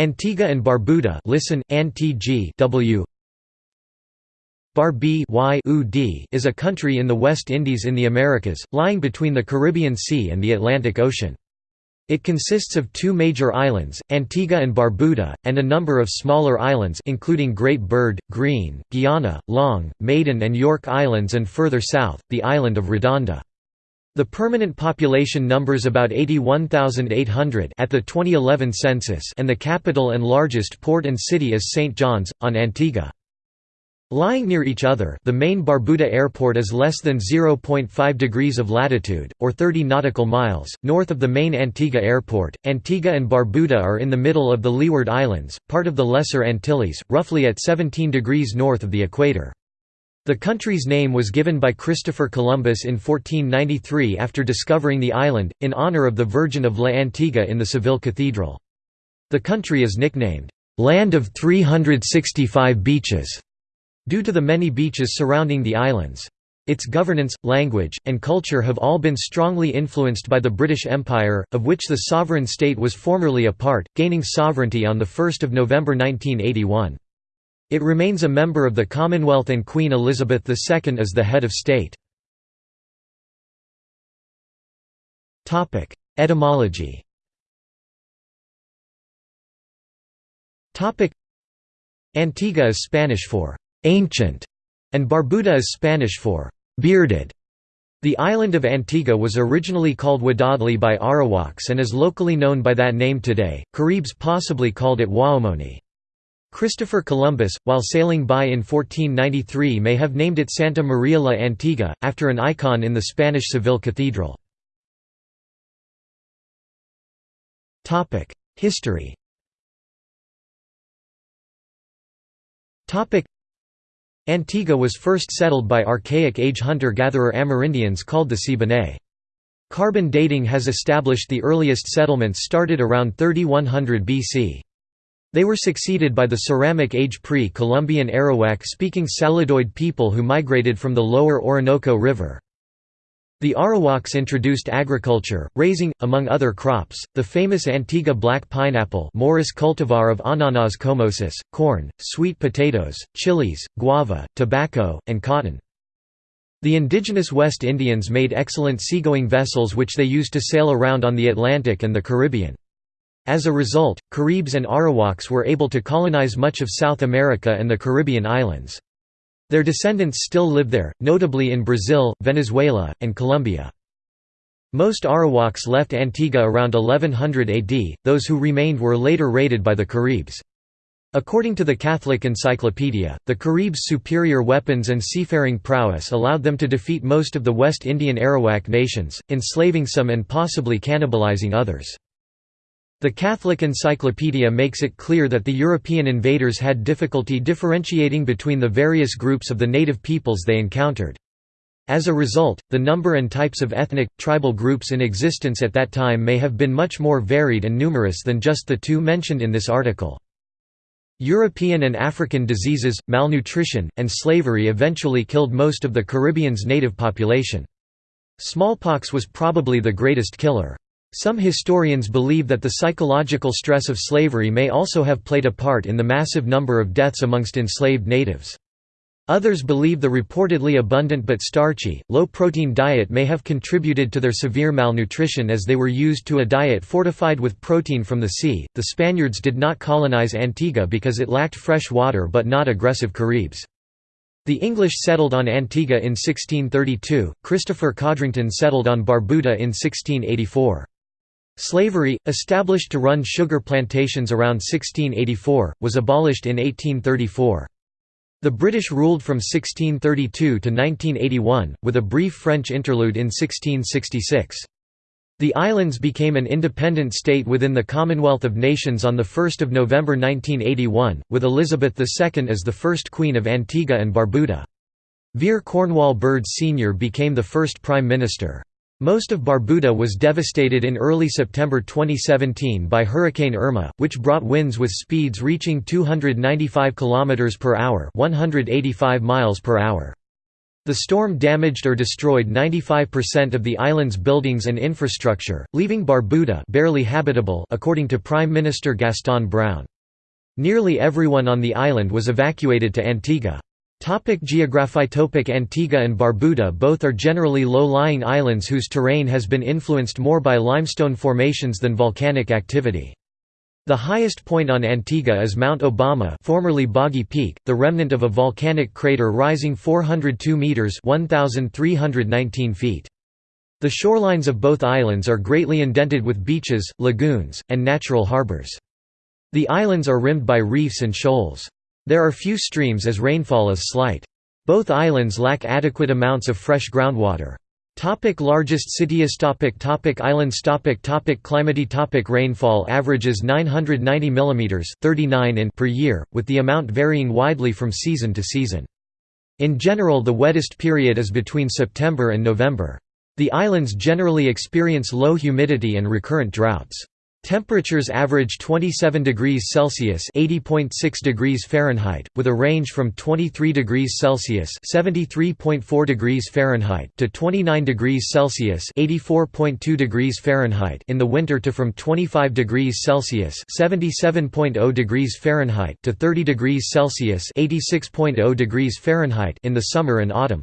Antigua and Barbuda listen, Antg w. Barbi is a country in the West Indies in the Americas, lying between the Caribbean Sea and the Atlantic Ocean. It consists of two major islands, Antigua and Barbuda, and a number of smaller islands including Great Bird, Green, Guiana, Long, Maiden and York Islands and further south, the island of Redonda. The permanent population numbers about 81,800 at the 2011 census and the capital and largest port and city is St. John's, on Antigua. Lying near each other the main Barbuda Airport is less than 0.5 degrees of latitude, or 30 nautical miles, north of the main Antigua Airport. Antigua and Barbuda are in the middle of the Leeward Islands, part of the Lesser Antilles, roughly at 17 degrees north of the equator. The country's name was given by Christopher Columbus in 1493 after discovering the island, in honor of the Virgin of La Antigua in the Seville Cathedral. The country is nicknamed, "'Land of 365 Beaches' due to the many beaches surrounding the islands. Its governance, language, and culture have all been strongly influenced by the British Empire, of which the sovereign state was formerly a part, gaining sovereignty on 1 November 1981. It remains a member of the Commonwealth and Queen Elizabeth II is the head of state. Etymology Antigua is Spanish for ancient, and Barbuda is Spanish for bearded. The island of Antigua was originally called Wadadli by Arawaks and is locally known by that name today. Caribs possibly called it Waomoni. Christopher Columbus, while sailing by in 1493 may have named it Santa Maria la Antigua, after an icon in the Spanish Seville Cathedral. History Antigua was first settled by Archaic Age hunter-gatherer Amerindians called the Siboney. Carbon dating has established the earliest settlements started around 3100 BC. They were succeeded by the Ceramic Age pre-Columbian Arawak-speaking Saladoid people who migrated from the lower Orinoco River. The Arawaks introduced agriculture, raising, among other crops, the famous Antigua black pineapple Morus cultivar of Ananas comosus, corn, sweet potatoes, chilies, guava, tobacco, and cotton. The indigenous West Indians made excellent seagoing vessels which they used to sail around on the Atlantic and the Caribbean. As a result, Caribs and Arawaks were able to colonize much of South America and the Caribbean islands. Their descendants still live there, notably in Brazil, Venezuela, and Colombia. Most Arawaks left Antigua around 1100 AD, those who remained were later raided by the Caribs. According to the Catholic Encyclopedia, the Caribs' superior weapons and seafaring prowess allowed them to defeat most of the West Indian Arawak nations, enslaving some and possibly cannibalizing others. The Catholic Encyclopedia makes it clear that the European invaders had difficulty differentiating between the various groups of the native peoples they encountered. As a result, the number and types of ethnic, tribal groups in existence at that time may have been much more varied and numerous than just the two mentioned in this article. European and African diseases, malnutrition, and slavery eventually killed most of the Caribbean's native population. Smallpox was probably the greatest killer. Some historians believe that the psychological stress of slavery may also have played a part in the massive number of deaths amongst enslaved natives. Others believe the reportedly abundant but starchy, low-protein diet may have contributed to their severe malnutrition as they were used to a diet fortified with protein from the sea. The Spaniards did not colonize Antigua because it lacked fresh water but not aggressive Caribs. The English settled on Antigua in 1632, Christopher Codrington settled on Barbuda in 1684. Slavery, established to run sugar plantations around 1684, was abolished in 1834. The British ruled from 1632 to 1981, with a brief French interlude in 1666. The islands became an independent state within the Commonwealth of Nations on 1 November 1981, with Elizabeth II as the first Queen of Antigua and Barbuda. Vere Cornwall Bird Sr. became the first Prime Minister. Most of Barbuda was devastated in early September 2017 by Hurricane Irma, which brought winds with speeds reaching 295 km per hour, 185 miles per hour. The storm damaged or destroyed 95% of the island's buildings and infrastructure, leaving Barbuda barely habitable according to Prime Minister Gaston Browne. Nearly everyone on the island was evacuated to Antigua. Topic geography Topic Antigua and Barbuda Both are generally low-lying islands whose terrain has been influenced more by limestone formations than volcanic activity. The highest point on Antigua is Mount Obama formerly Boggy Peak, the remnant of a volcanic crater rising 402 metres 1,319 feet. The shorelines of both islands are greatly indented with beaches, lagoons, and natural harbours. The islands are rimmed by reefs and shoals. There are few streams as rainfall is slight. Both islands lack adequate amounts of fresh groundwater. Topic largest cities topic topic Islands topic topic Climate topic Rainfall averages 990 mm 39 in per year, with the amount varying widely from season to season. In general the wettest period is between September and November. The islands generally experience low humidity and recurrent droughts. Temperatures average 27 degrees Celsius (80.6 degrees Fahrenheit), with a range from 23 degrees Celsius (73.4 degrees Fahrenheit) to 29 degrees Celsius (84.2 degrees Fahrenheit) in the winter to from 25 degrees Celsius (77.0 degrees Fahrenheit) to 30 degrees Celsius (86.0 degrees Fahrenheit) in the summer and autumn.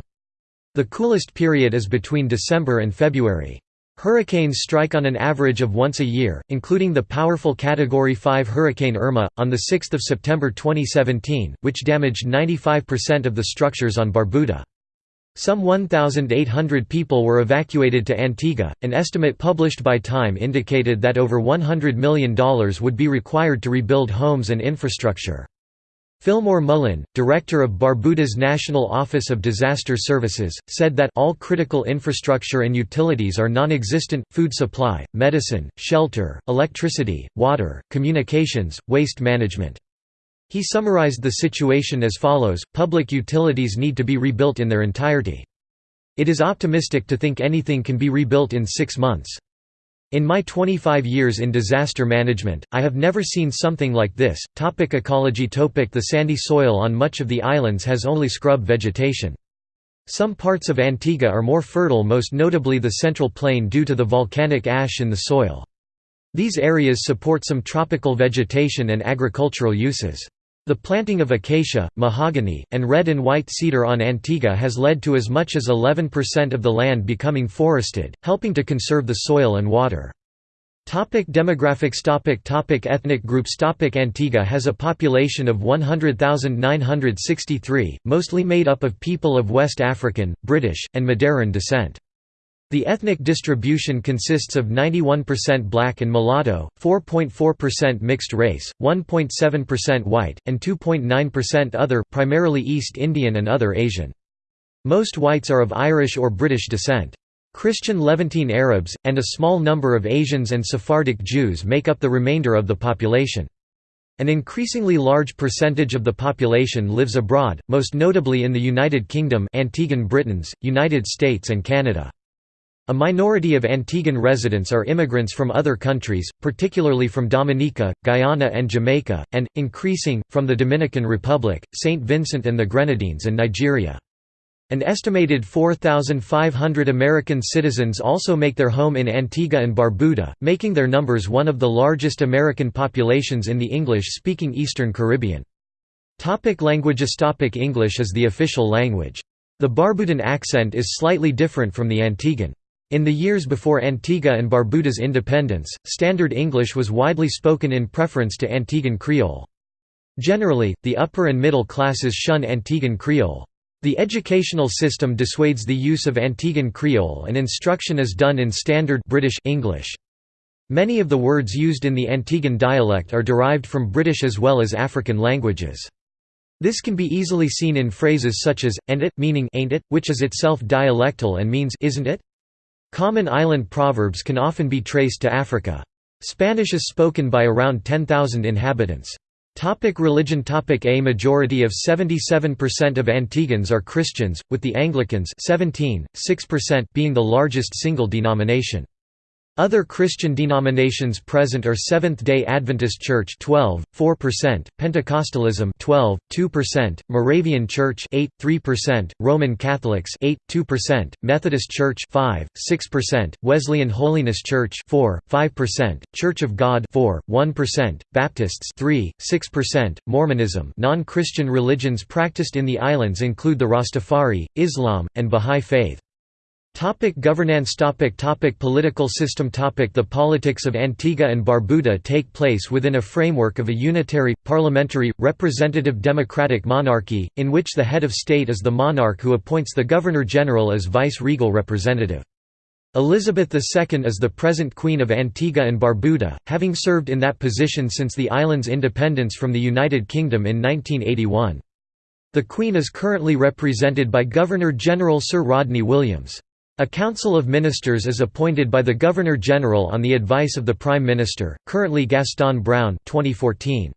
The coolest period is between December and February. Hurricanes strike on an average of once a year, including the powerful Category 5 Hurricane Irma, on 6 September 2017, which damaged 95% of the structures on Barbuda. Some 1,800 people were evacuated to Antigua. An estimate published by Time indicated that over $100 million would be required to rebuild homes and infrastructure. Fillmore Mullin, director of Barbuda's National Office of Disaster Services, said that all critical infrastructure and utilities are non-existent, food supply, medicine, shelter, electricity, water, communications, waste management. He summarized the situation as follows, public utilities need to be rebuilt in their entirety. It is optimistic to think anything can be rebuilt in six months. In my 25 years in disaster management, I have never seen something like this. Topic ecology Topic The sandy soil on much of the islands has only scrub vegetation. Some parts of Antigua are more fertile most notably the central plain due to the volcanic ash in the soil. These areas support some tropical vegetation and agricultural uses. The planting of acacia, mahogany, and red and white cedar on Antigua has led to as much as 11% of the land becoming forested, helping to conserve the soil and water. Topic demographics topic topic Ethnic groups topic Antigua has a population of 100,963, mostly made up of people of West African, British, and Madeiran descent. The ethnic distribution consists of 91% black and mulatto, 4.4% mixed race, 1.7% white, and 2.9% other, primarily East Indian and other Asian. Most whites are of Irish or British descent. Christian Levantine Arabs, and a small number of Asians and Sephardic Jews make up the remainder of the population. An increasingly large percentage of the population lives abroad, most notably in the United Kingdom Antiguan Britons, United States and Canada. A minority of Antiguan residents are immigrants from other countries, particularly from Dominica, Guyana and Jamaica, and, increasing, from the Dominican Republic, St. Vincent and the Grenadines and Nigeria. An estimated 4,500 American citizens also make their home in Antigua and Barbuda, making their numbers one of the largest American populations in the English-speaking Eastern Caribbean. Topic languages Topic English is the official language. The Barbudan accent is slightly different from the Antiguan. In the years before Antigua and Barbuda's independence, Standard English was widely spoken in preference to Antiguan Creole. Generally, the upper and middle classes shun Antiguan Creole. The educational system dissuades the use of Antiguan Creole and instruction is done in Standard British English. Many of the words used in the Antiguan dialect are derived from British as well as African languages. This can be easily seen in phrases such as, and it, meaning ain't it, which is itself dialectal and means isn't it? Common island proverbs can often be traced to Africa. Spanish is spoken by around 10,000 inhabitants. Topic religion Topic A majority of 77% of Antiguans are Christians, with the Anglicans 17, 6% being the largest single denomination. Other Christian denominations present are Seventh-day Adventist Church 12, 4%, Pentecostalism 12, 2%, Moravian Church 8, 3%, Roman Catholics 8, 2%, Methodist Church 5, 6%, Wesleyan Holiness Church 4, 5%, Church of God 4, 1%, Baptists 3, 6%, Mormonism Non-Christian religions practiced in the islands include the Rastafari, Islam, and Bahá'í Faith. Topic governance topic topic Political system topic The politics of Antigua and Barbuda take place within a framework of a unitary, parliamentary, representative democratic monarchy, in which the head of state is the monarch who appoints the Governor-General as vice-regal representative. Elizabeth II is the present Queen of Antigua and Barbuda, having served in that position since the island's independence from the United Kingdom in 1981. The Queen is currently represented by Governor-General Sir Rodney Williams. A Council of Ministers is appointed by the Governor-General on the advice of the Prime Minister, currently Gaston Browne 2014.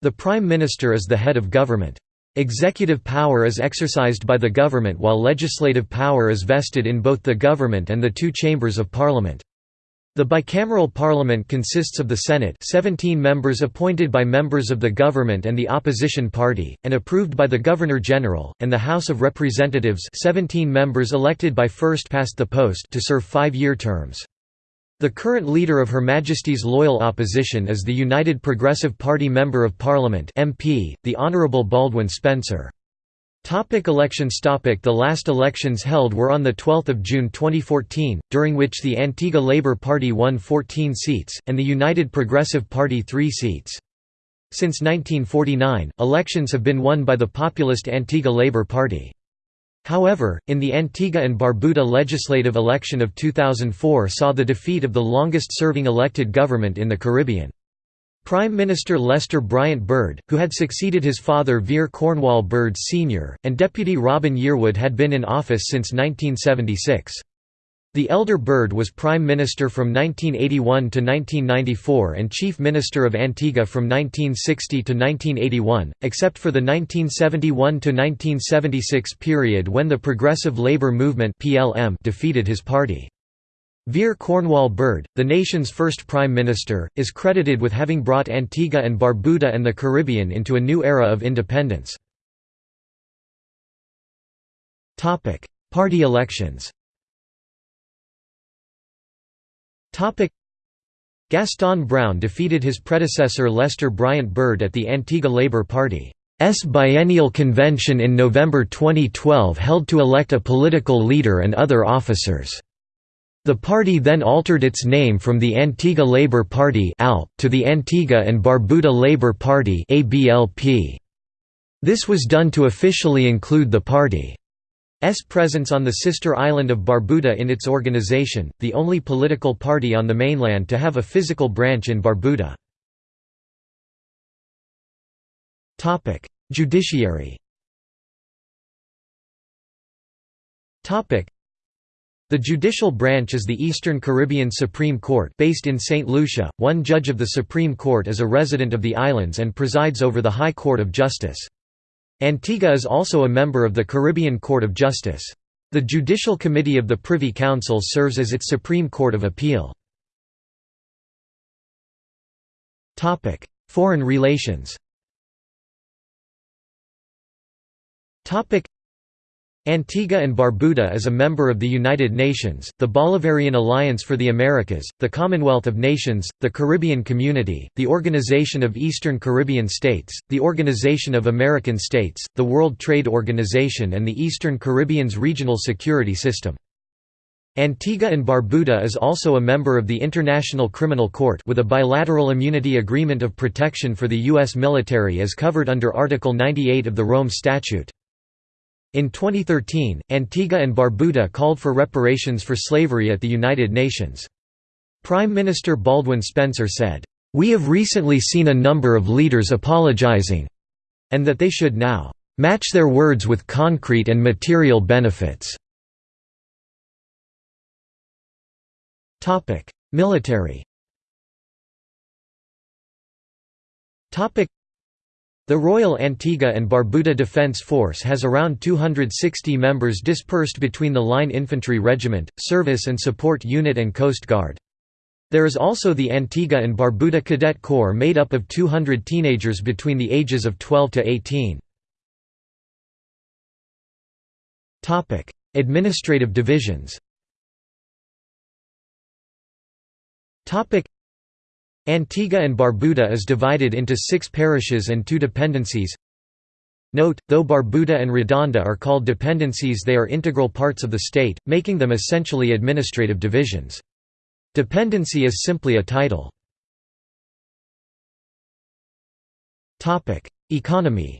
The Prime Minister is the head of government. Executive power is exercised by the government while legislative power is vested in both the government and the two chambers of parliament. The bicameral parliament consists of the Senate 17 members appointed by members of the government and the opposition party, and approved by the Governor-General, and the House of Representatives 17 members elected by first-past-the-post to serve five-year terms. The current leader of Her Majesty's loyal opposition is the United Progressive Party Member of Parliament MP, the Honourable Baldwin Spencer. Topic elections topic The last elections held were on 12 June 2014, during which the Antigua Labour Party won 14 seats, and the United Progressive Party 3 seats. Since 1949, elections have been won by the populist Antigua Labour Party. However, in the Antigua and Barbuda legislative election of 2004 saw the defeat of the longest-serving elected government in the Caribbean. Prime Minister Lester Bryant Bird, who had succeeded his father Vere Cornwall Bird Sr., and Deputy Robin Yearwood had been in office since 1976. The elder Bird was Prime Minister from 1981 to 1994 and Chief Minister of Antigua from 1960 to 1981, except for the 1971–1976 period when the Progressive Labour Movement defeated his party. Vere Cornwall Bird, the nation's first prime minister, is credited with having brought Antigua and Barbuda and the Caribbean into a new era of independence. Party elections Gaston Browne defeated his predecessor Lester Bryant Bird at the Antigua Labour Party's biennial convention in November 2012 held to elect a political leader and other officers. The party then altered its name from the Antigua Labour Party to the Antigua and Barbuda Labour Party. This was done to officially include the party's presence on the sister island of Barbuda in its organization, the only political party on the mainland to have a physical branch in Barbuda. Judiciary the judicial branch is the Eastern Caribbean Supreme Court based in St. Lucia. One judge of the Supreme Court is a resident of the islands and presides over the High Court of Justice. Antigua is also a member of the Caribbean Court of Justice. The Judicial Committee of the Privy Council serves as its Supreme Court of Appeal. Foreign relations Antigua and Barbuda is a member of the United Nations, the Bolivarian Alliance for the Americas, the Commonwealth of Nations, the Caribbean Community, the Organization of Eastern Caribbean States, the Organization of American States, the World Trade Organization and the Eastern Caribbean's regional security system. Antigua and Barbuda is also a member of the International Criminal Court with a bilateral immunity agreement of protection for the U.S. military as covered under Article 98 of the Rome Statute. In 2013, Antigua and Barbuda called for reparations for slavery at the United Nations. Prime Minister Baldwin Spencer said, "...we have recently seen a number of leaders apologizing and that they should now match their words with concrete and material benefits." Military the Royal Antigua and Barbuda Defence Force has around 260 members dispersed between the Line Infantry Regiment, Service and Support Unit and Coast Guard. There is also the Antigua and Barbuda Cadet Corps made up of 200 teenagers between the ages of 12 to 18. Administrative divisions Antigua and Barbuda is divided into six parishes and two dependencies Note, though Barbuda and Redonda are called dependencies they are integral parts of the state, making them essentially administrative divisions. Dependency is simply a title. Economy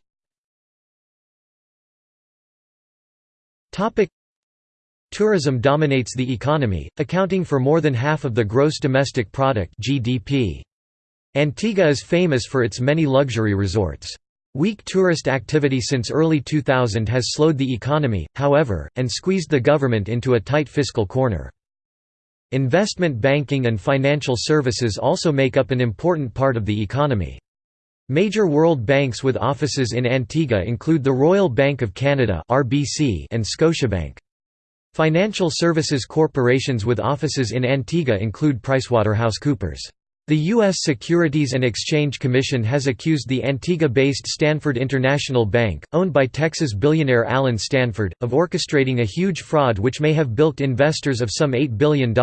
Tourism dominates the economy, accounting for more than half of the gross domestic product (GDP). Antigua is famous for its many luxury resorts. Weak tourist activity since early 2000 has slowed the economy, however, and squeezed the government into a tight fiscal corner. Investment banking and financial services also make up an important part of the economy. Major world banks with offices in Antigua include the Royal Bank of Canada and Scotiabank. Financial services corporations with offices in Antigua include PricewaterhouseCoopers. The U.S. Securities and Exchange Commission has accused the Antigua-based Stanford International Bank, owned by Texas billionaire Allen Stanford, of orchestrating a huge fraud which may have bilked investors of some $8 billion.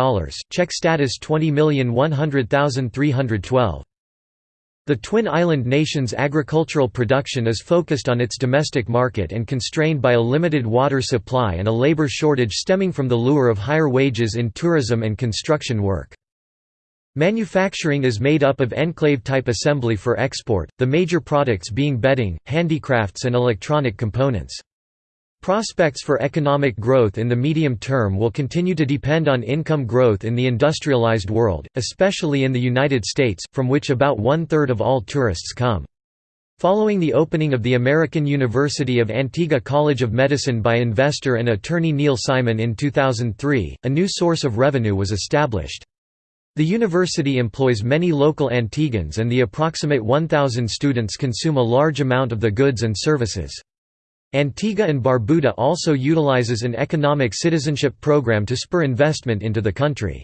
Check status 20,100,312. The Twin Island nation's agricultural production is focused on its domestic market and constrained by a limited water supply and a labor shortage stemming from the lure of higher wages in tourism and construction work. Manufacturing is made up of enclave-type assembly for export, the major products being bedding, handicrafts and electronic components. Prospects for economic growth in the medium term will continue to depend on income growth in the industrialized world, especially in the United States, from which about one-third of all tourists come. Following the opening of the American University of Antigua College of Medicine by investor and attorney Neal Simon in 2003, a new source of revenue was established. The university employs many local Antiguans and the approximate 1,000 students consume a large amount of the goods and services. Antigua and Barbuda also utilizes an economic citizenship program to spur investment into the country.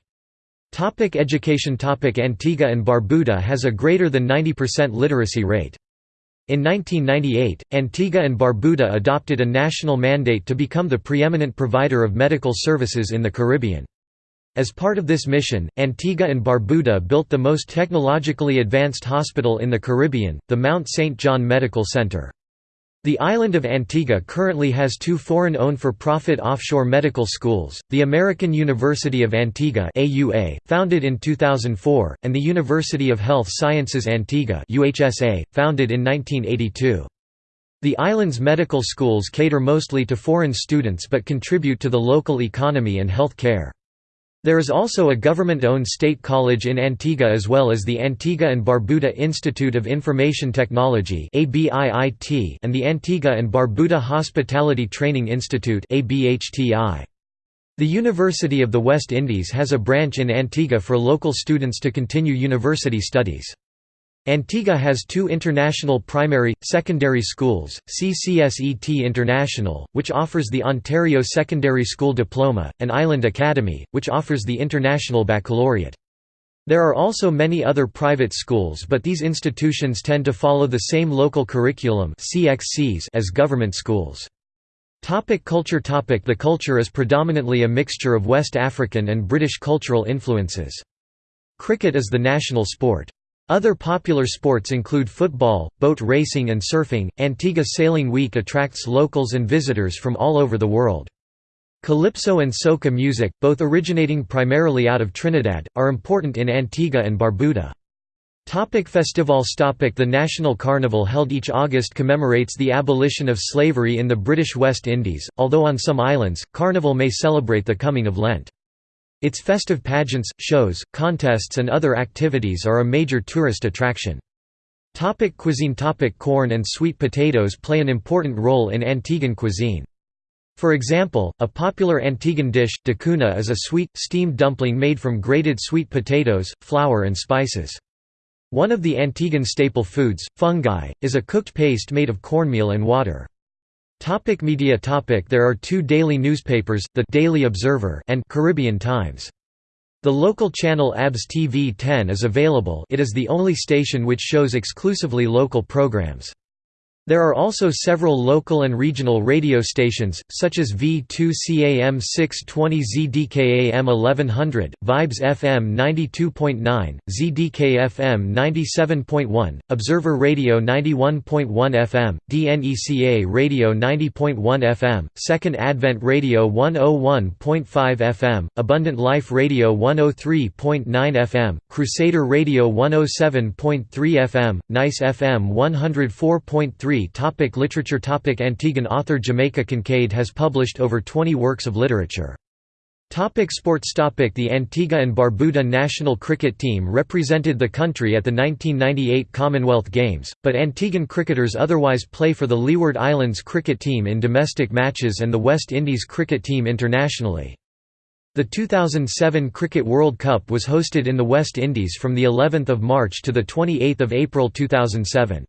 Topic education Topic Antigua and Barbuda has a greater than 90% literacy rate. In 1998, Antigua and Barbuda adopted a national mandate to become the preeminent provider of medical services in the Caribbean. As part of this mission, Antigua and Barbuda built the most technologically advanced hospital in the Caribbean, the Mount St. John Medical Center. The island of Antigua currently has two foreign-owned for-profit offshore medical schools, the American University of Antigua AUA, founded in 2004, and the University of Health Sciences Antigua UHSA, founded in 1982. The island's medical schools cater mostly to foreign students but contribute to the local economy and health care. There is also a government-owned state college in Antigua as well as the Antigua and Barbuda Institute of Information Technology and the Antigua and Barbuda Hospitality Training Institute The University of the West Indies has a branch in Antigua for local students to continue university studies. Antigua has two international primary, secondary schools, CCSET International, which offers the Ontario Secondary School Diploma, and Island Academy, which offers the International Baccalaureate. There are also many other private schools but these institutions tend to follow the same local curriculum as government schools. Topic culture Topic The culture is predominantly a mixture of West African and British cultural influences. Cricket is the national sport. Other popular sports include football, boat racing and surfing. Antigua Sailing Week attracts locals and visitors from all over the world. Calypso and soca music, both originating primarily out of Trinidad, are important in Antigua and Barbuda. Topic festivals Topic The National Carnival held each August commemorates the abolition of slavery in the British West Indies, although on some islands, Carnival may celebrate the coming of Lent. Its festive pageants, shows, contests and other activities are a major tourist attraction. Topic cuisine Topic Corn and sweet potatoes play an important role in Antiguan cuisine. For example, a popular Antiguan dish, ducana is a sweet, steamed dumpling made from grated sweet potatoes, flour and spices. One of the Antiguan staple foods, fungi, is a cooked paste made of cornmeal and water. Topic media topic There are two daily newspapers, the Daily Observer and Caribbean Times. The local channel ABS TV 10 is available it is the only station which shows exclusively local programs. There are also several local and regional radio stations, such as V2CAM 620 ZDKAM 1100, Vibes FM 92.9, ZDKFM 97.1, Observer Radio 91.1 FM, DNECA Radio 90.1 FM, Second Advent Radio 101.5 FM, Abundant Life Radio 103.9 FM, Crusader Radio 107.3 FM, Nice FM 104.3 Topic literature Topic Antiguan author Jamaica Kincaid has published over 20 works of literature. Topic sports Topic The Antigua and Barbuda national cricket team represented the country at the 1998 Commonwealth Games, but Antiguan cricketers otherwise play for the Leeward Islands cricket team in domestic matches and the West Indies cricket team internationally. The 2007 Cricket World Cup was hosted in the West Indies from the 11th of March to the 28th of April 2007.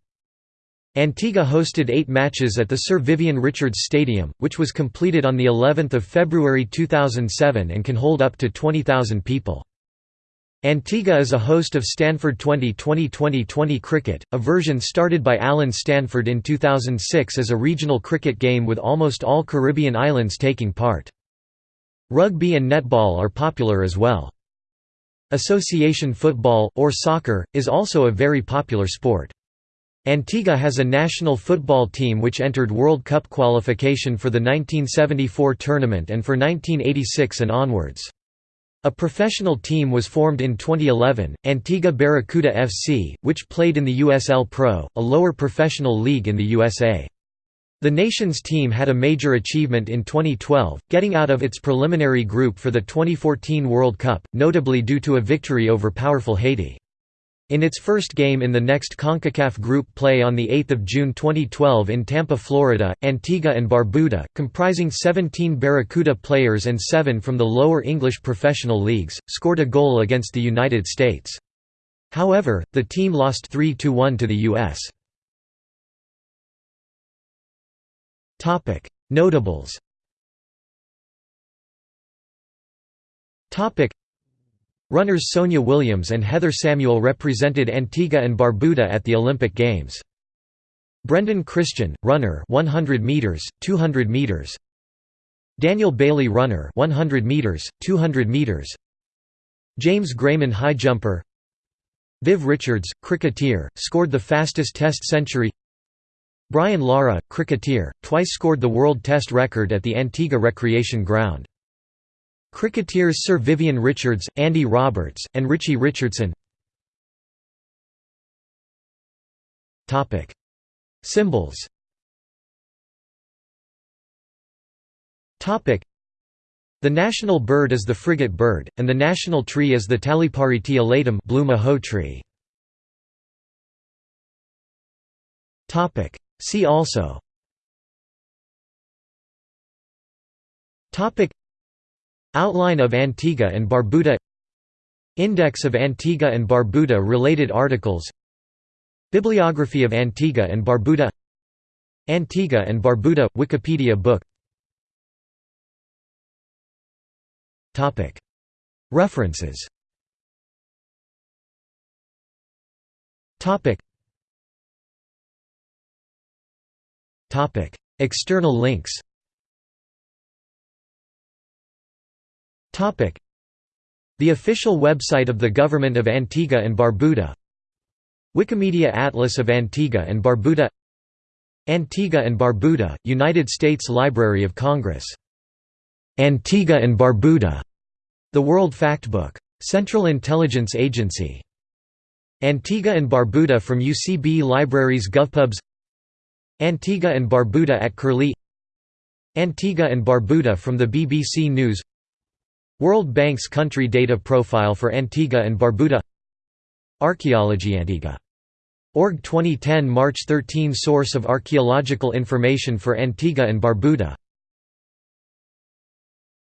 Antigua hosted eight matches at the Sir Vivian Richards Stadium, which was completed on of February 2007 and can hold up to 20,000 people. Antigua is a host of Stanford 2020-2020 cricket, a version started by Allen Stanford in 2006 as a regional cricket game with almost all Caribbean islands taking part. Rugby and netball are popular as well. Association football, or soccer, is also a very popular sport. Antigua has a national football team which entered World Cup qualification for the 1974 tournament and for 1986 and onwards. A professional team was formed in 2011, Antigua Barracuda FC, which played in the USL Pro, a lower professional league in the USA. The nation's team had a major achievement in 2012, getting out of its preliminary group for the 2014 World Cup, notably due to a victory over powerful Haiti. In its first game in the next CONCACAF Group play on 8 June 2012 in Tampa, Florida, Antigua and Barbuda, comprising 17 Barracuda players and seven from the lower English professional leagues, scored a goal against the United States. However, the team lost 3–1 to the U.S. Notables Runners Sonia Williams and Heather Samuel represented Antigua and Barbuda at the Olympic Games. Brendan Christian, runner 100 meters, 200 meters. Daniel Bailey runner 100 meters, 200 meters. James Grayman high jumper. Viv Richards, cricketer, scored the fastest test century. Brian Lara, cricketer, twice scored the world test record at the Antigua Recreation Ground. Cricketers Sir Vivian Richards, Andy Roberts, and Richie Richardson. Symbols. The national bird is the frigate bird, and the national tree is the Talipariti elatum maho tree. See also Outline of Antigua and Barbuda Index of Antigua and Barbuda related articles Bibliography of Antigua and Barbuda Antigua and Barbuda – Wikipedia book References External links The official website of the Government of Antigua and Barbuda. Wikimedia Atlas of Antigua and Barbuda. Antigua and Barbuda, United States Library of Congress. Antigua and Barbuda, The World Factbook. Central Intelligence Agency. Antigua and Barbuda from UCB Libraries GovPubs. Antigua and Barbuda at Curlie. Antigua and Barbuda from the BBC News World Bank's country data profile for Antigua and Barbuda. Archaeology Antigua. Org. 2010 March 13 Source of archaeological information for Antigua and Barbuda